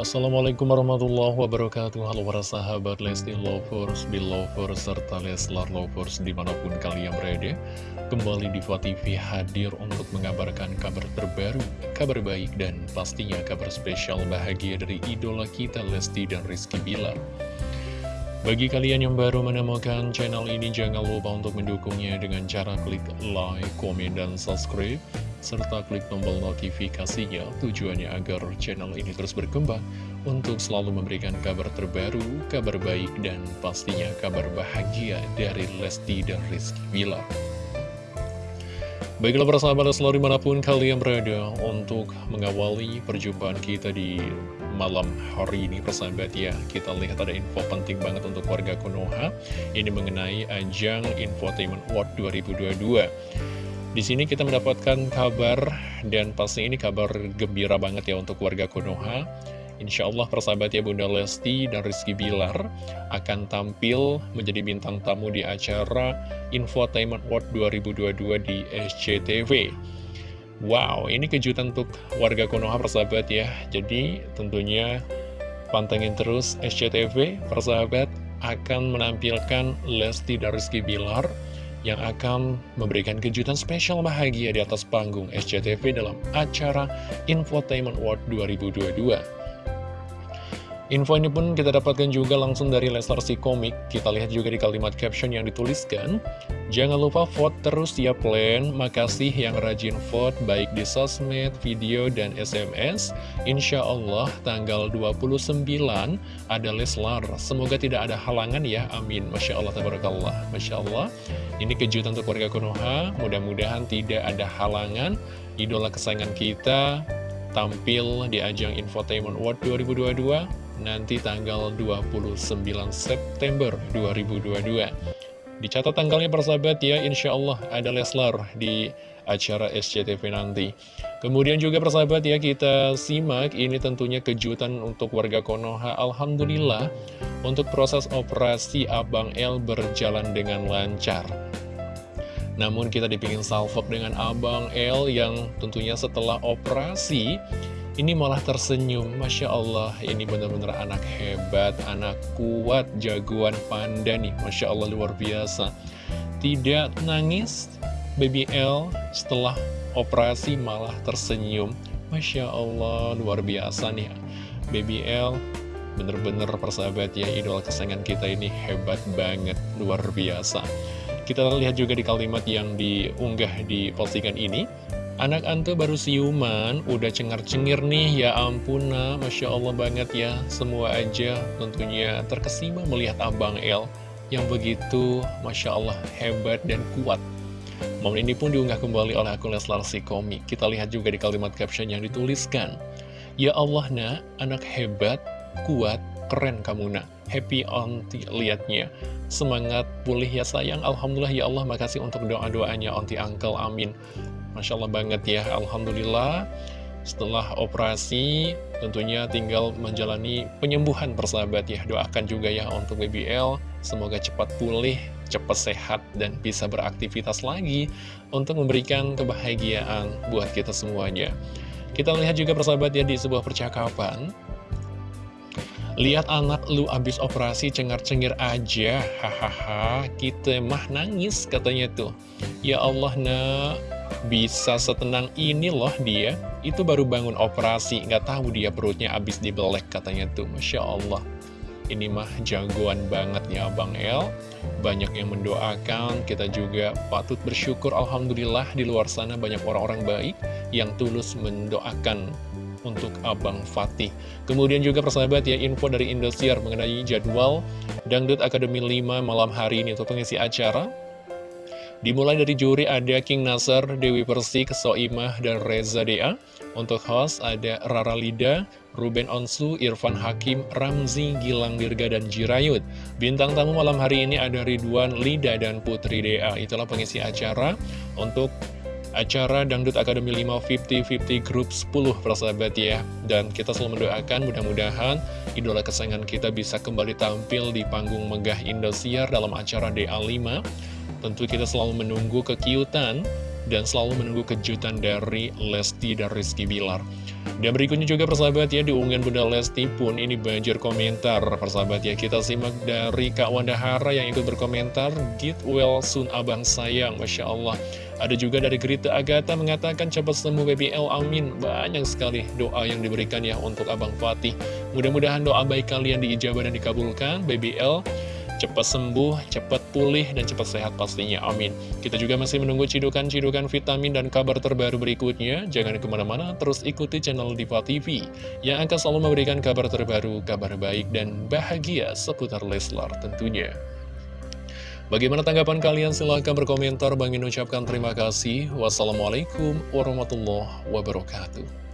Assalamualaikum warahmatullahi wabarakatuh. Halo para sahabat Lesti Lovers, Belovers, serta Leslar Lovers di mana pun kalian berada. Kembali di TV hadir untuk mengabarkan kabar terbaru, kabar baik dan pastinya kabar spesial bahagia dari idola kita Lesti dan Rizky Bilar. Bagi kalian yang baru menemukan channel ini, jangan lupa untuk mendukungnya dengan cara klik like, komen, dan subscribe serta klik tombol notifikasinya tujuannya agar channel ini terus berkembang untuk selalu memberikan kabar terbaru, kabar baik, dan pastinya kabar bahagia dari Lesti dan Rizky Bilar. Baiklah para sahabat selalu di mana pun kalian berada untuk mengawali perjumpaan kita di malam hari ini persahabat ya Kita lihat ada info penting banget untuk warga Konoha Ini mengenai ajang Infotainment World 2022 di sini kita mendapatkan kabar dan pasti ini kabar gembira banget ya untuk warga Konoha. Insya Allah persahabat ya Bunda Lesti dan Rizky Bilar akan tampil menjadi bintang tamu di acara Infotainment World 2022 di SCTV. Wow, ini kejutan untuk warga Konoha persahabat ya. Jadi tentunya pantengin terus SCTV persahabat akan menampilkan Lesti dan Rizky Bilar yang akan memberikan kejutan spesial bahagia di atas panggung SCTV dalam acara Infotainment World 2022. Info ini pun kita dapatkan juga langsung dari Leslar si komik. Kita lihat juga di kalimat caption yang dituliskan. Jangan lupa vote terus ya plan. Makasih yang rajin vote baik di sosmed, video, dan SMS. Insya Allah tanggal 29 ada Leslar. Semoga tidak ada halangan ya. Amin. Masya Allah, tabarakallah. Masya Allah. Ini kejutan untuk warga Konoha. Mudah-mudahan tidak ada halangan. Idola kesayangan kita tampil di ajang Infotainment World 2022 nanti tanggal 29 September 2022. Dicatat tanggalnya persahabat ya, insya Allah ada Leslar di acara SCTV nanti. Kemudian juga persahabat ya, kita simak ini tentunya kejutan untuk warga Konoha. Alhamdulillah, untuk proses operasi Abang L berjalan dengan lancar. Namun kita dipingin salvok dengan Abang L yang tentunya setelah operasi ini malah tersenyum, Masya Allah, ini benar-benar anak hebat, anak kuat, jagoan panda nih, Masya Allah luar biasa. Tidak nangis, Baby L setelah operasi malah tersenyum. Masya Allah, luar biasa nih, Baby L bener-bener persahabat ya, idol kesayangan kita ini hebat banget, luar biasa. Kita lihat juga di kalimat yang diunggah di postingan ini. Anak Ante baru siuman, udah cengar-cengir nih, ya ampun nah, Masya Allah banget ya, semua aja tentunya terkesima melihat Abang El yang begitu, Masya Allah, hebat dan kuat. Momen ini pun diunggah kembali oleh akun Leslar komik. Kita lihat juga di kalimat caption yang dituliskan. Ya Allah nak, anak hebat, kuat, keren kamu nak. Happy onti liatnya. Semangat pulih ya sayang. Alhamdulillah ya Allah, makasih untuk doa-doanya onti uncle, amin. Masya Allah banget ya, Alhamdulillah. Setelah operasi tentunya tinggal menjalani penyembuhan persahabat ya. Doakan juga ya untuk BBL semoga cepat pulih cepat sehat dan bisa beraktivitas lagi untuk memberikan kebahagiaan buat kita semuanya. Kita lihat juga persahabat ya di sebuah percakapan Lihat anak lu abis operasi cengar-cengir aja. Hahaha Kita mah nangis katanya tuh. Ya Allah nak. Bisa setenang ini loh dia. Itu baru bangun operasi Nggak tahu dia perutnya abis dibelek katanya tuh. Masya Allah. Ini mah jagoan banget ya Bang El. Banyak yang mendoakan. Kita juga patut bersyukur Alhamdulillah di luar sana banyak orang-orang baik Yang tulus mendoakan untuk Abang Fatih. Kemudian juga persahabat ya, info dari Indosiar mengenai jadwal Dangdut Akademi 5 malam hari ini untuk pengisi acara. Dimulai dari juri ada King Nasar, Dewi Persik, Soimah, dan Reza Dea. Untuk host ada Rara Lida, Ruben Onsu, Irfan Hakim, Ramzi, Gilang Dirga, dan Jirayut. Bintang tamu malam hari ini ada Ridwan, Lida, dan Putri Dea. Itulah pengisi acara untuk acara Dangdut Akademi 5 50-50 Group 10 persahabat ya dan kita selalu mendoakan mudah-mudahan idola kesayangan kita bisa kembali tampil di panggung megah Indosiar dalam acara DA5 Tentu kita selalu menunggu kekiutan dan selalu menunggu kejutan dari Lesti dan Rizky Bilar. Dan berikutnya juga persahabat ya, di unggahan Bunda Lesti pun ini banjir komentar. Persahabat ya, kita simak dari Kak Wanda Hara yang ikut berkomentar, Get well soon abang sayang, Masya Allah. Ada juga dari Grita Agatha mengatakan cepat sembuh BBL, amin. Banyak sekali doa yang diberikan ya untuk Abang Fatih. Mudah-mudahan doa baik kalian diijabah dan dikabulkan, BBL cepat sembuh, cepat pulih, dan cepat sehat pastinya. Amin. Kita juga masih menunggu cidukan-cidukan vitamin dan kabar terbaru berikutnya. Jangan ke mana-mana, terus ikuti channel Diva TV yang akan selalu memberikan kabar terbaru, kabar baik, dan bahagia seputar Leslar tentunya. Bagaimana tanggapan kalian? Silahkan berkomentar. Bang ucapkan terima kasih. Wassalamualaikum warahmatullahi wabarakatuh.